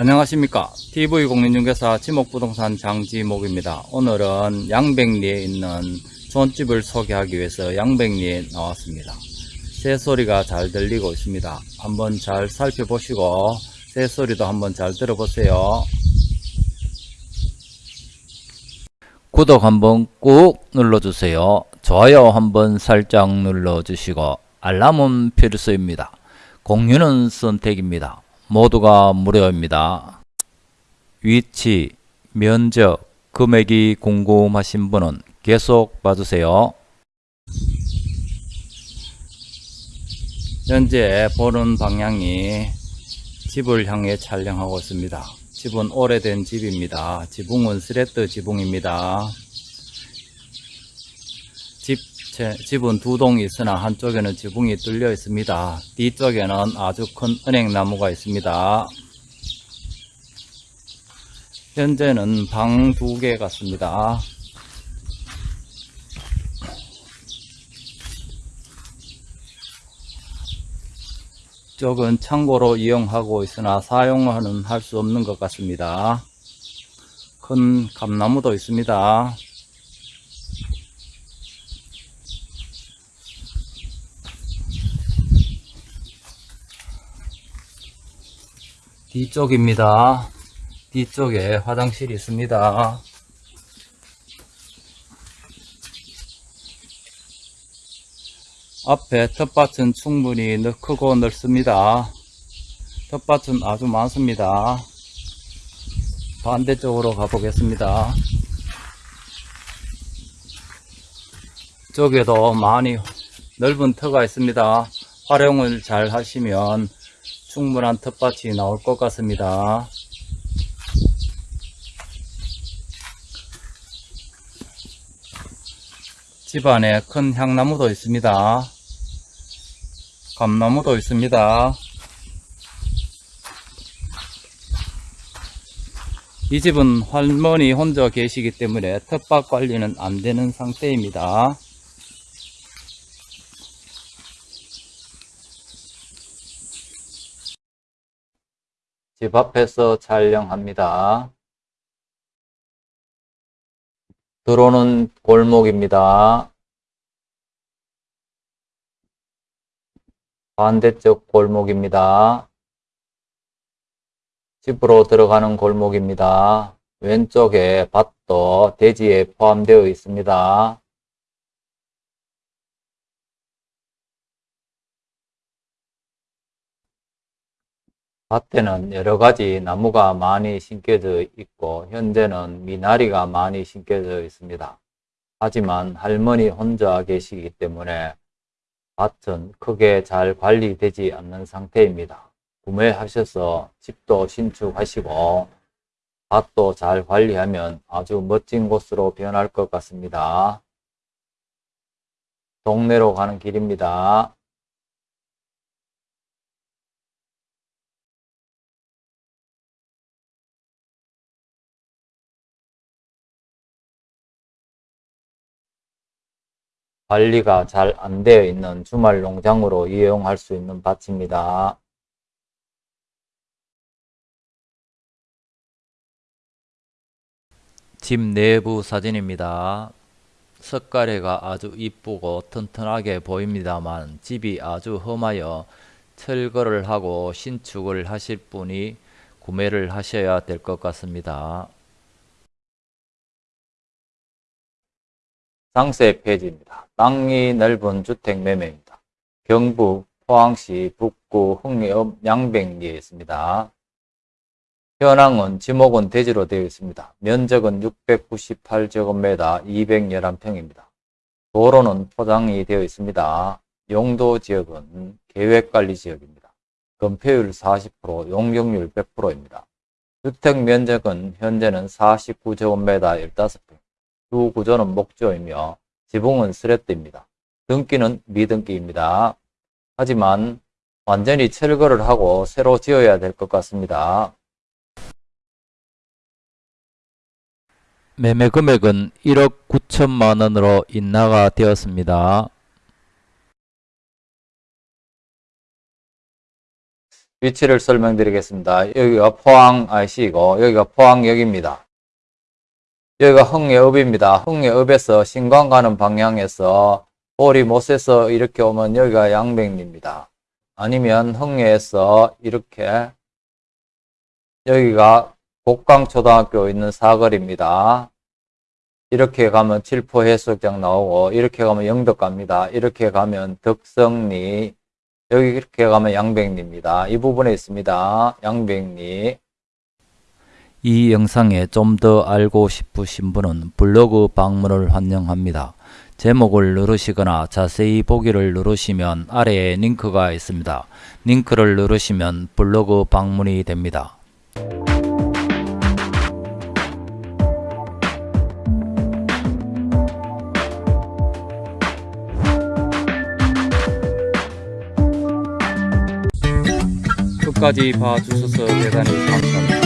안녕하십니까. TV공인중개사 지목부동산 장지목입니다. 오늘은 양백리에 있는 존집을 소개하기 위해서 양백리에 나왔습니다. 새소리가 잘 들리고 있습니다. 한번 잘 살펴보시고 새소리도 한번 잘 들어보세요. 구독 한번 꾹 눌러주세요. 좋아요 한번 살짝 눌러주시고 알람은 필수입니다. 공유는 선택입니다 모두가 무료입니다. 위치, 면적, 금액이 궁금하신 분은 계속 봐주세요. 현재 보는 방향이 집을 향해 촬영하고 있습니다. 집은 오래된 집입니다. 지붕은 스레트 지붕입니다. 집, 제, 집은 두 동이 있으나 한쪽에는 지붕이 뚫려 있습니다. 뒤쪽에는 아주 큰 은행나무가 있습니다. 현재는 방 두 개 같습니다. 쪽은 창고로 이용하고 있으나 사용은 할 수 없는 것 같습니다. 큰 감나무도 있습니다. 뒤쪽입니다. 뒤쪽에 화장실이 있습니다. 앞에 텃밭은 충분히 넓- 크고 넓습니다. 텃밭은 아주 많습니다. 반대쪽으로 가보겠습니다. 쪽에도 많이 넓은 터가 있습니다. 활용을 잘 하시면 충분한 텃밭이 나올 것 같습니다. 집안에 큰 향나무도 있습니다. 감나무도 있습니다. 이 집은 할머니 혼자 계시기 때문에 텃밭 관리는 안 되는 상태입니다. 집 앞에서 촬영합니다. 들어오는 골목입니다. 반대쪽 골목입니다. 집으로 들어가는 골목입니다. 왼쪽에 밭도 대지에 포함되어 있습니다. 밭에는 여러 가지 나무가 많이 심겨져 있고 현재는 미나리가 많이 심겨져 있습니다. 하지만 할머니 혼자 계시기 때문에 밭은 크게 잘 관리되지 않는 상태입니다. 구매하셔서 집도 신축하시고 밭도 잘 관리하면 아주 멋진 곳으로 변할 것 같습니다. 동네로 가는 길입니다. 관리가 잘 안 되어 있는 주말 농장으로 이용할 수 있는 밭입니다. 집 내부 사진입니다. 석가래가 아주 이쁘고 튼튼하게 보입니다만 집이 아주 험하여 철거를 하고 신축을 하실 분이 구매를 하셔야 될 것 같습니다. 상세 페이지입니다. 땅이 넓은 주택 매매입니다. 경북 포항시 북구 흥해읍 양백리에 있습니다. 현황은 지목은 대지로 되어 있습니다. 면적은 698제곱미터 211평입니다. 도로는 포장이 되어 있습니다. 용도 지역은 계획관리 지역입니다. 건폐율 40%, 용적률 100%입니다. 주택 면적은 현재는 49제곱미터 15평. 주 구조는 목조이며 지붕은 스레트입니다. 등기는 미등기입니다. 하지만 완전히 철거를 하고 새로 지어야 될 것 같습니다. 매매 금액은 1억 9천만 원으로 인하가 되었습니다. 위치를 설명드리겠습니다. 여기가 포항IC이고 여기가 포항역입니다. 여기가 흥예읍입니다. 흥예읍에서 신광 가는 방향에서 보리 못에서 이렇게 오면 여기가 양백리입니다. 아니면 흥예에서 이렇게 여기가 곡강초등학교 있는 사거리입니다. 이렇게 가면 칠포 해수욕장 나오고 이렇게 가면 영덕 갑니다. 이렇게 가면 덕성리 여기 이렇게 가면 양백리입니다. 이 부분에 있습니다. 양백리 이 영상에 좀 더 알고 싶으신 분은 블로그 방문을 환영합니다. 제목을 누르시거나 자세히 보기를 누르시면 아래에 링크가 있습니다. 링크를 누르시면 블로그 방문이 됩니다. 끝까지 봐주셔서 대단히 감사합니다.